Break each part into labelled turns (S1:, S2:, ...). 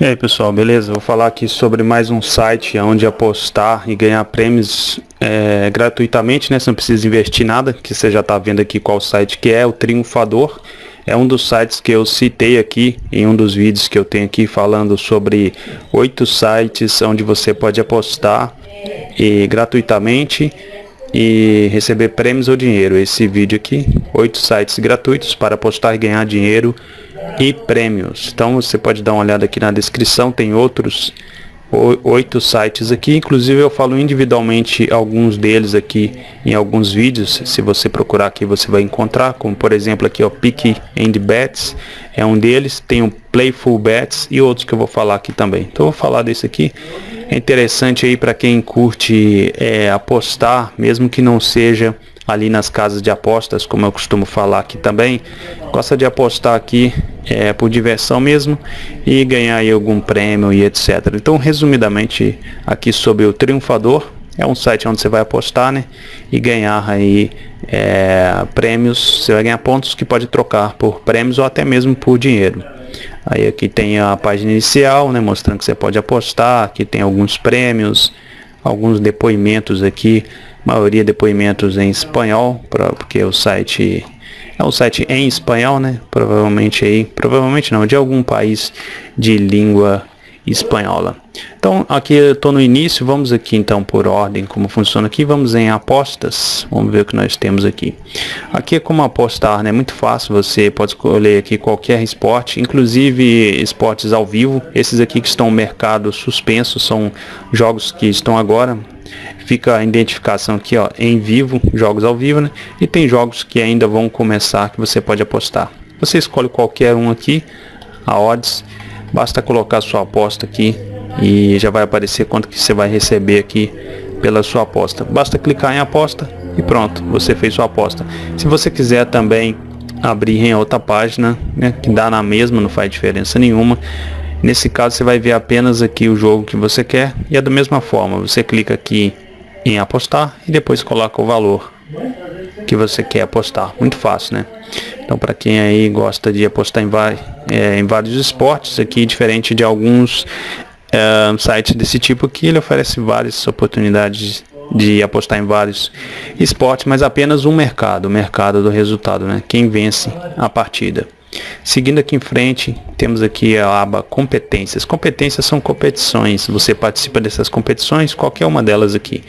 S1: E aí pessoal, beleza? Vou falar aqui sobre mais um site onde apostar e ganhar prêmios é, gratuitamente, né? Você não precisa investir nada, que você já está vendo aqui qual site que é, o Triunfador. É um dos sites que eu citei aqui em um dos vídeos que eu tenho aqui falando sobre oito sites onde você pode apostar e gratuitamente e receber prêmios ou dinheiro. Esse vídeo aqui, oito sites gratuitos para apostar e ganhar dinheiro e prêmios. Então você pode dar uma olhada aqui na descrição, tem outros oito sites aqui, inclusive eu falo individualmente alguns deles aqui em alguns vídeos, se você procurar aqui você vai encontrar, como por exemplo aqui o Pick and Bets, é um deles, tem o Playful Bets e outros que eu vou falar aqui também. Então vou falar desse aqui, é interessante aí para quem curte é, apostar, mesmo que não seja ali nas casas de apostas, como eu costumo falar aqui também, gosta de apostar aqui é, por diversão mesmo e ganhar algum prêmio e etc. Então, resumidamente, aqui sobre o Triunfador, é um site onde você vai apostar, né? E ganhar aí é, prêmios, você vai ganhar pontos que pode trocar por prêmios ou até mesmo por dinheiro. Aí aqui tem a página inicial, né? Mostrando que você pode apostar, aqui tem alguns prêmios, alguns depoimentos aqui maioria depoimentos em espanhol, porque o site é um site em espanhol, né? Provavelmente aí, provavelmente não, de algum país de língua espanhola. Então aqui eu estou no início, vamos aqui então por ordem como funciona aqui, vamos em apostas, vamos ver o que nós temos aqui. Aqui é como apostar, né? Muito fácil, você pode escolher aqui qualquer esporte, inclusive esportes ao vivo. Esses aqui que estão no mercado suspenso são jogos que estão agora fica a identificação aqui ó em vivo jogos ao vivo né? E tem jogos que ainda vão começar que você pode apostar. Você escolhe qualquer um aqui a odds. Basta colocar sua aposta aqui e já vai aparecer quanto que você vai receber aqui pela sua aposta. Basta clicar em aposta e pronto você fez sua aposta. Se você quiser também abrir em outra página né, que dá na mesma não faz diferença nenhuma Nesse caso você vai ver apenas aqui o jogo que você quer e é da mesma forma, você clica aqui em apostar e depois coloca o valor que você quer apostar. Muito fácil, né? Então para quem aí gosta de apostar em, é, em vários esportes, aqui diferente de alguns é, sites desse tipo aqui, ele oferece várias oportunidades de apostar em vários esportes, mas apenas um mercado, o mercado do resultado, né? Quem vence a partida. Seguindo aqui em frente, temos aqui a aba competências. Competências são competições. Você participa dessas competições, qualquer uma delas aqui.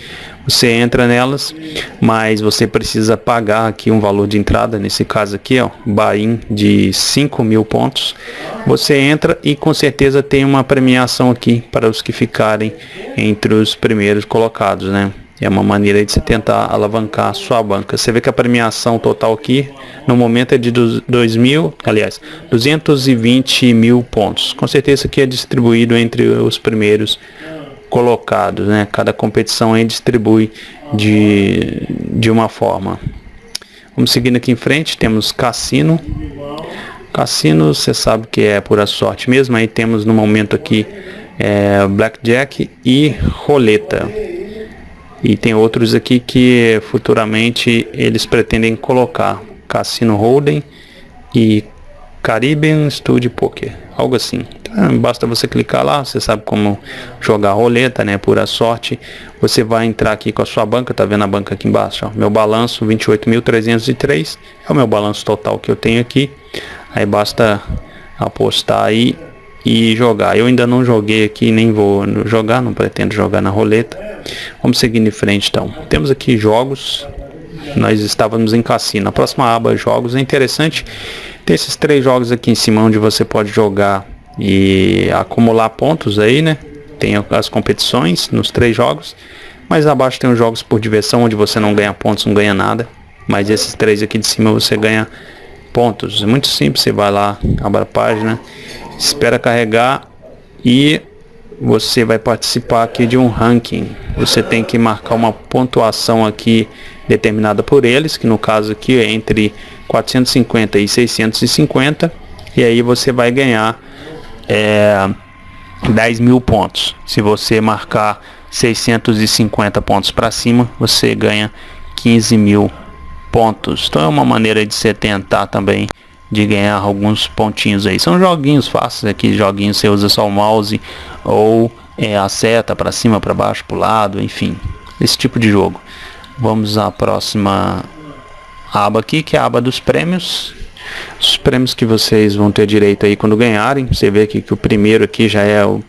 S1: Você entra nelas, mas você precisa pagar aqui um valor de entrada, nesse caso aqui, ó, buy de 5 mil pontos. Você entra e com certeza tem uma premiação aqui para os que ficarem entre os primeiros colocados, né? É uma maneira de você tentar alavancar a sua banca. Você vê que a premiação total aqui, no momento, é de 2 mil, aliás, 220 mil pontos. Com certeza que é distribuído entre os primeiros colocados, né? Cada competição aí distribui de, de uma forma. Vamos seguindo aqui em frente, temos cassino. Cassino, você sabe que é pura sorte mesmo. Aí temos no momento aqui é, blackjack e roleta. E tem outros aqui que futuramente eles pretendem colocar Cassino Hold'em e Caribbean Studio Poker, algo assim. Então, basta você clicar lá, você sabe como jogar roleta, né, pura sorte. Você vai entrar aqui com a sua banca, tá vendo a banca aqui embaixo, ó, meu balanço 28.303, é o meu balanço total que eu tenho aqui. Aí basta apostar aí e jogar. Eu ainda não joguei aqui, nem vou jogar, não pretendo jogar na roleta. Vamos seguir em frente então. Temos aqui jogos. Nós estávamos em cassino. A próxima aba jogos é interessante. Tem esses três jogos aqui em cima onde você pode jogar e acumular pontos aí, né? Tem as competições nos três jogos. Mais abaixo tem os jogos por diversão onde você não ganha pontos, não ganha nada. Mas esses três aqui de cima você ganha pontos. É muito simples, você vai lá, abre a página espera carregar e você vai participar aqui de um ranking. Você tem que marcar uma pontuação aqui determinada por eles, que no caso aqui é entre 450 e 650, e aí você vai ganhar é, 10 mil pontos. Se você marcar 650 pontos para cima, você ganha 15 mil pontos. Então é uma maneira de você tentar também de ganhar alguns pontinhos aí. São joguinhos fáceis aqui, joguinhos você usa só o mouse ou é, a seta para cima, para baixo, para o lado, enfim, esse tipo de jogo. Vamos à próxima aba aqui, que é a aba dos prêmios. Os prêmios que vocês vão ter direito aí quando ganharem. Você vê aqui que o primeiro aqui já é, o,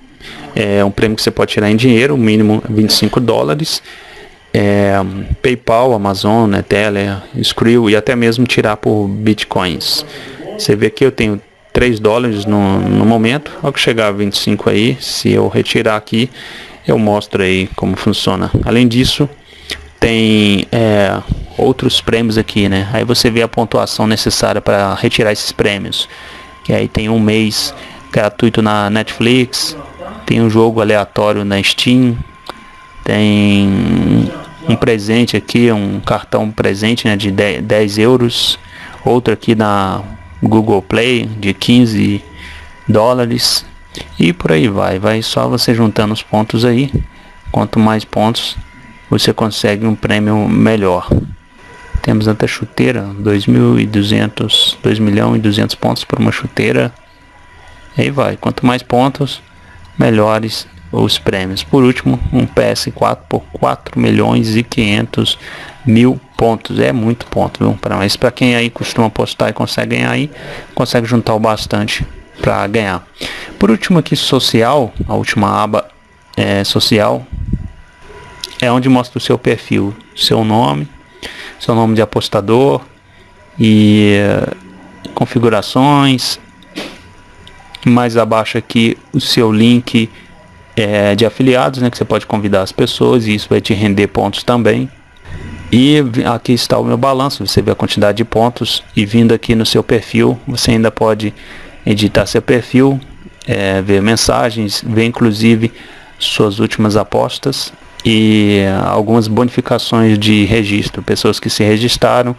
S1: é um prêmio que você pode tirar em dinheiro, o mínimo 25 dólares. É, PayPal, Amazon, Teller, Skrill e até mesmo tirar por bitcoins. Você vê que eu tenho 3 dólares no, no momento. Ao que chegar a 25 aí, se eu retirar aqui, eu mostro aí como funciona. Além disso, tem é, outros prêmios aqui, né? Aí você vê a pontuação necessária para retirar esses prêmios. Que aí tem um mês gratuito na Netflix, tem um jogo aleatório na Steam, tem um presente aqui, um cartão presente né, de 10 euros, outro aqui na Google Play de 15 dólares. E por aí vai, vai só você juntando os pontos aí, quanto mais pontos você consegue um prêmio melhor. Temos até chuteira, 2.200, 2 milhão e 200 pontos por uma chuteira. Aí vai, quanto mais pontos, melhores os prêmios. Por último, um PS4 por 4 milhões e 500 mil pontos. É muito ponto, viu? Pra, mas para quem aí costuma apostar e consegue ganhar aí, consegue juntar o bastante para ganhar. Por último aqui, social, a última aba é social, é onde mostra o seu perfil, seu nome, seu nome de apostador e uh, configurações. Mais abaixo aqui o seu link é, de afiliados, né, que você pode convidar as pessoas e isso vai te render pontos também. E aqui está o meu balanço, você vê a quantidade de pontos e vindo aqui no seu perfil, você ainda pode editar seu perfil, é, ver mensagens, ver inclusive suas últimas apostas e algumas bonificações de registro, pessoas que se registraram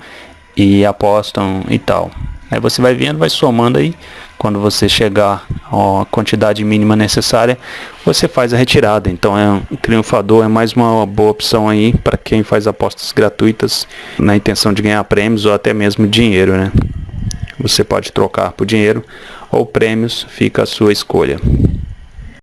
S1: e apostam e tal. Aí você vai vendo, vai somando aí. Quando você chegar à quantidade mínima necessária, você faz a retirada. Então é um triunfador é mais uma boa opção aí para quem faz apostas gratuitas na intenção de ganhar prêmios ou até mesmo dinheiro, né? Você pode trocar por dinheiro ou prêmios, fica a sua escolha.